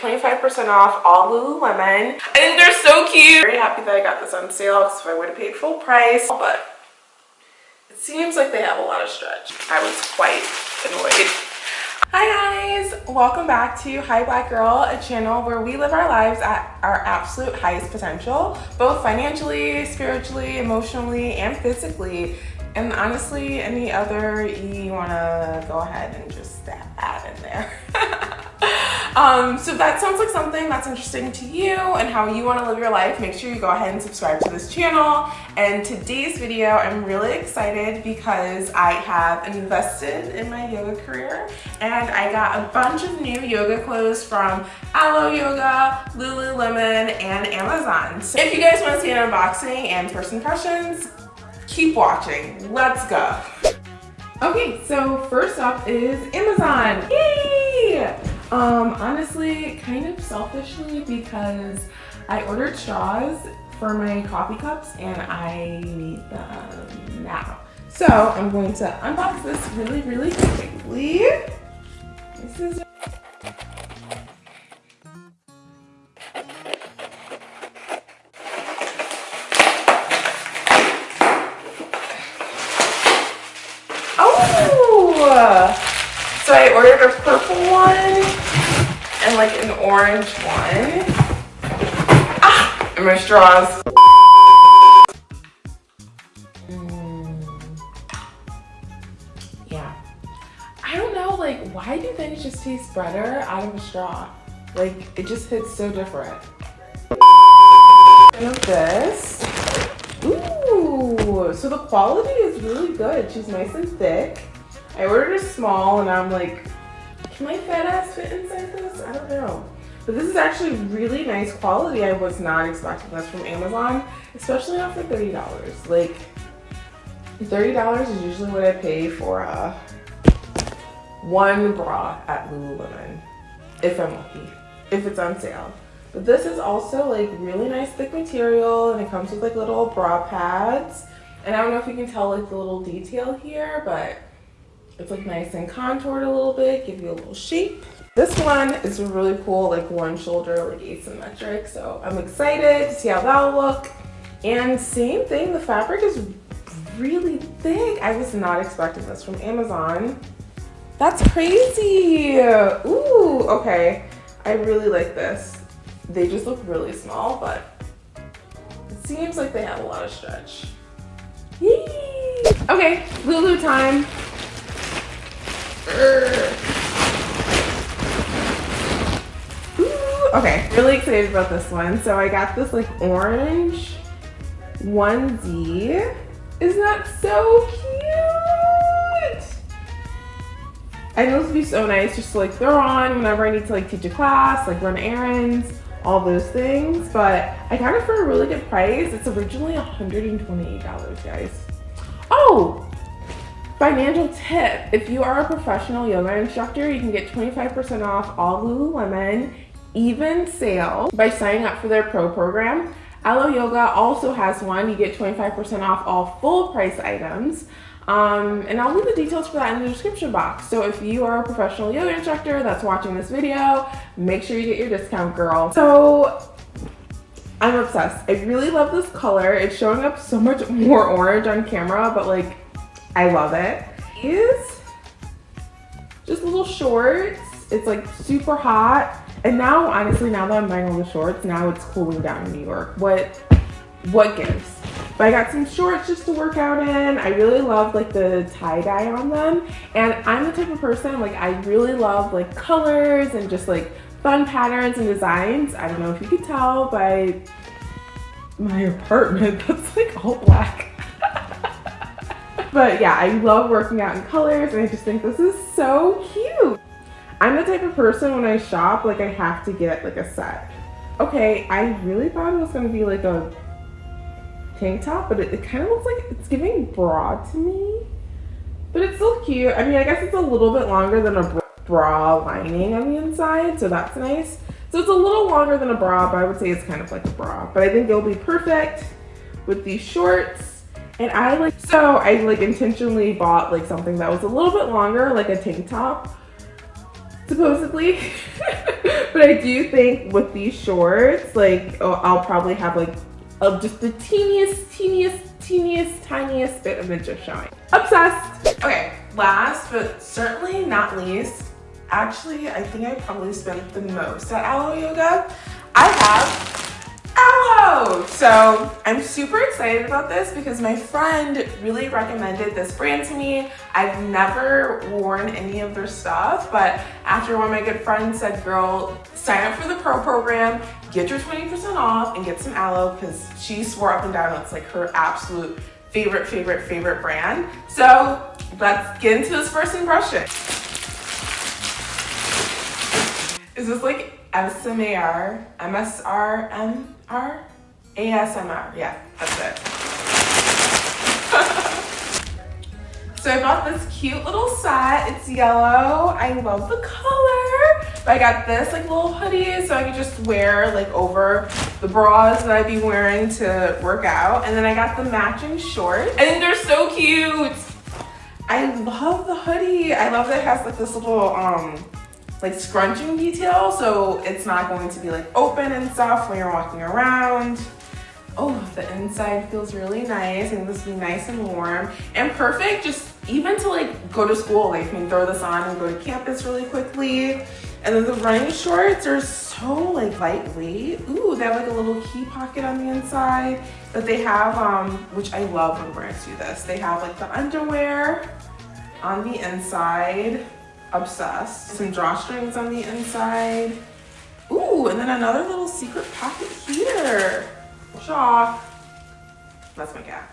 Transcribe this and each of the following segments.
25% off all Lululemon. I think they're so cute. Very happy that I got this on sale because if I would have paid full price, but it seems like they have a lot of stretch. I was quite annoyed. Hi guys, welcome back to Hi Black Girl, a channel where we live our lives at our absolute highest potential, both financially, spiritually, emotionally, and physically. And honestly, any other you wanna go ahead and just add in there. Um, so that sounds like something that's interesting to you and how you wanna live your life, make sure you go ahead and subscribe to this channel. And today's video, I'm really excited because I have invested in my yoga career and I got a bunch of new yoga clothes from Alo Yoga, Lululemon, and Amazon. So if you guys wanna see an unboxing and first impressions, keep watching. Let's go. Okay, so first up is Amazon. Yay! Um, honestly, kind of selfishly because I ordered straws for my coffee cups and I need them now. So I'm going to unbox this really, really quickly. This is So I ordered a purple one and like an orange one. Ah, and my straws. Mm. Yeah. I don't know, like, why do things just taste better out of a straw? Like, it just hits so different. And this. Ooh, so the quality is really good. She's nice and thick. I ordered a small and I'm like, can my fat ass fit inside this? I don't know. But this is actually really nice quality. I was not expecting this from Amazon, especially not for $30. Like, $30 is usually what I pay for uh, one bra at Lululemon, if I'm lucky, if it's on sale. But this is also like really nice thick material and it comes with like little bra pads. And I don't know if you can tell like the little detail here, but it's like nice and contoured a little bit, give you a little shape. This one is really cool, like one shoulder, like asymmetric. So I'm excited to see how that'll look. And same thing, the fabric is really thick. I was not expecting this from Amazon. That's crazy. Ooh, okay. I really like this. They just look really small, but it seems like they have a lot of stretch. Yee! Okay, Lulu time. Okay, really excited about this one. So I got this like orange onesie. Isn't that so cute? I know this would be so nice just to like throw on whenever I need to like teach a class, like run errands, all those things. But I got it for a really good price. It's originally $128, guys. Oh, Financial tip, if you are a professional yoga instructor, you can get 25% off all Lululemon even sale by signing up for their pro program. Alo Yoga also has one. You get 25% off all full price items. Um, and I'll leave the details for that in the description box. So if you are a professional yoga instructor that's watching this video, make sure you get your discount, girl. So I'm obsessed. I really love this color. It's showing up so much more orange on camera, but like I love it. Is just little shorts. It's like super hot. And now, honestly, now that I'm buying all the shorts, now it's cooling down in New York. What, what gives? But I got some shorts just to work out in. I really love like the tie-dye on them. And I'm the type of person, like I really love like colors and just like fun patterns and designs. I don't know if you could tell by my apartment that's like all black. But yeah, I love working out in colors and I just think this is so cute. I'm the type of person when I shop, like I have to get like a set. Okay, I really thought it was gonna be like a tank top, but it, it kind of looks like it's giving bra to me. But it's still cute. I mean, I guess it's a little bit longer than a bra lining on the inside, so that's nice. So it's a little longer than a bra, but I would say it's kind of like a bra. But I think it'll be perfect with these shorts and I like, so I like intentionally bought like something that was a little bit longer, like a tank top supposedly. but I do think with these shorts, like oh, I'll probably have like of just the teeniest, teeniest, teeniest, tiniest bit of it just showing. Obsessed. Okay, last but certainly not least, actually I think I probably spent the most at Alo Yoga. I have! So I'm super excited about this because my friend really recommended this brand to me. I've never worn any of their stuff, but after one of my good friends said, girl, sign up for the pro program, get your 20% off and get some Alo because she swore up and down it's like her absolute favorite, favorite, favorite brand. So let's get into this first impression. Is this like SMAR, MSRMR, ASMR. Yeah, that's it. so I bought this cute little set. It's yellow. I love the color. But I got this like little hoodie so I could just wear like over the bras that I'd be wearing to work out. And then I got the matching shorts. And they're so cute. I love the hoodie. I love that it has like this little um like scrunching detail so it's not going to be like open and stuff when you're walking around. Oh, the inside feels really nice and this be nice and warm and perfect just even to like go to school. Like you can throw this on and go to campus really quickly. And then the running shorts are so like lightweight. Ooh, they have like a little key pocket on the inside that they have, um, which I love when brands do this. They have like the underwear on the inside obsessed. Some drawstrings on the inside. Ooh, and then another little secret pocket here. Shaw. That's my cat.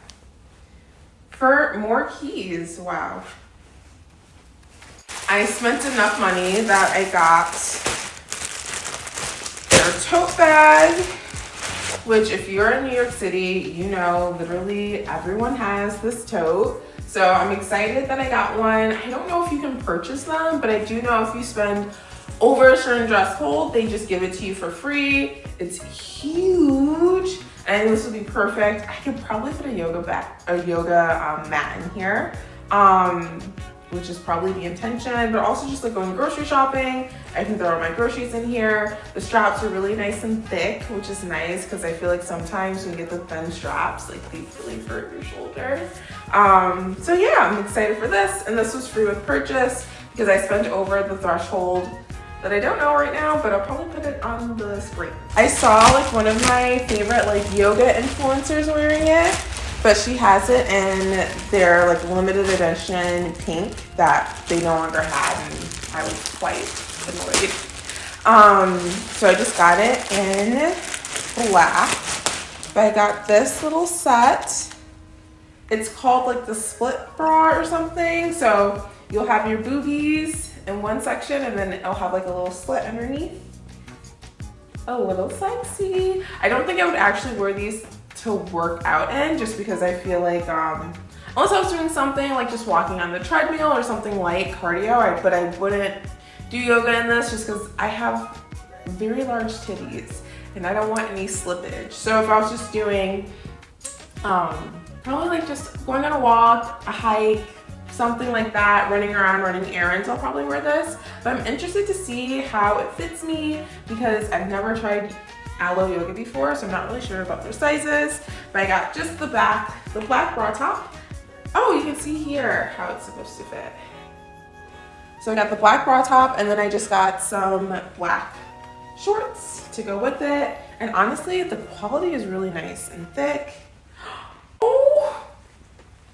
For more keys, wow. I spent enough money that I got their tote bag, which if you're in New York City, you know literally everyone has this tote. So I'm excited that I got one. I don't know if you can purchase them, but I do know if you spend over a certain dress hold, they just give it to you for free. It's huge. And this would be perfect. I could probably put a yoga back, a yoga um, mat in here. Um, which is probably the intention, but also just like going grocery shopping. I can throw my groceries in here. The straps are really nice and thick, which is nice because I feel like sometimes when you get the thin straps, like they really hurt your shoulder. Um, so yeah, I'm excited for this. And this was free with purchase because I spent over the threshold that I don't know right now, but I'll probably put it on the screen. I saw like one of my favorite like yoga influencers wearing it but she has it in their like limited edition pink that they no longer had and I was quite annoyed. Um, so I just got it in black. But I got this little set. It's called like the split bra or something. So you'll have your boobies in one section and then it'll have like a little slit underneath. A little sexy. I don't think I would actually wear these to work out in just because I feel like um, unless I was doing something like just walking on the treadmill or something like cardio, I, but I wouldn't do yoga in this just because I have very large titties and I don't want any slippage. So if I was just doing um, probably like just going on a walk, a hike, something like that, running around, running errands, I'll probably wear this. But I'm interested to see how it fits me because I've never tried Alo Yoga before, so I'm not really sure about their sizes, but I got just the back, the black bra top. Oh, you can see here how it's supposed to fit. So I got the black bra top and then I just got some black shorts to go with it. And honestly, the quality is really nice and thick.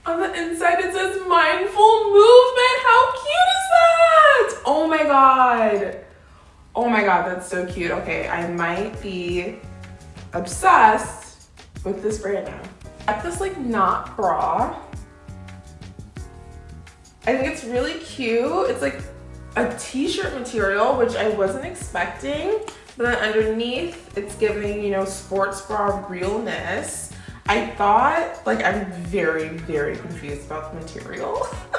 On the inside it says mindful movement. How cute is that? Oh my God. Oh my God, that's so cute. Okay, I might be obsessed with this brand now. I this like knot bra. I think it's really cute. It's like a t-shirt material, which I wasn't expecting. But then underneath, it's giving, you know, sports bra realness. I thought, like, I'm very, very confused about the material.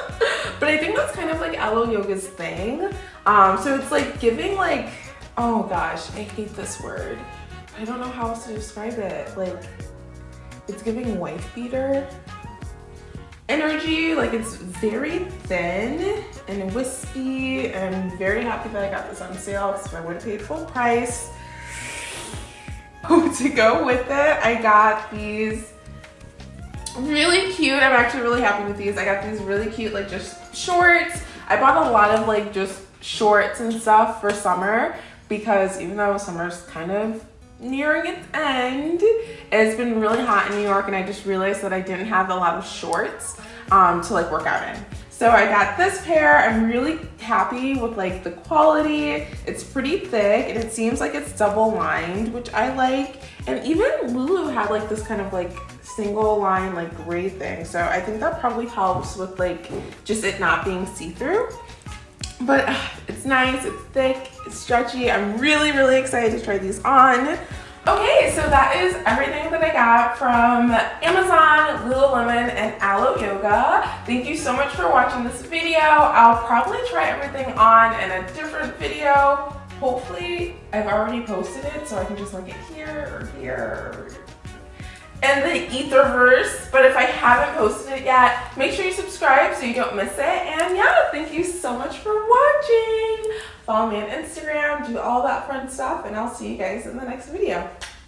but I think that's kind of like Alo Yoga's thing. Um, so it's like giving like, oh gosh, I hate this word. I don't know how else to describe it. Like, it's giving wife beater. Energy. Like it's very thin and wispy. And I'm very happy that I got this on sale because I would have paid full price. to go with it, I got these really cute. I'm actually really happy with these. I got these really cute like just shorts. I bought a lot of like just shorts and stuff for summer because even though summer's kind of nearing its end, it's been really hot in New York and I just realized that I didn't have a lot of shorts um, to like work out in. So I got this pair. I'm really happy with like the quality. It's pretty thick and it seems like it's double lined, which I like. And even Lulu had like this kind of like single line like gray thing. So I think that probably helps with like just it not being see-through. But uh, it's nice, it's thick, it's stretchy. I'm really, really excited to try these on. Okay, so that is everything that I got from Amazon, Lululemon, and Alo Yoga. Thank you so much for watching this video. I'll probably try everything on in a different video. Hopefully, I've already posted it, so I can just link it here or here in the Etherverse. But if I haven't posted it yet, make sure you subscribe so you don't miss it. And yeah, thank you so much for watching. Follow me on Instagram, do all that fun stuff, and I'll see you guys in the next video.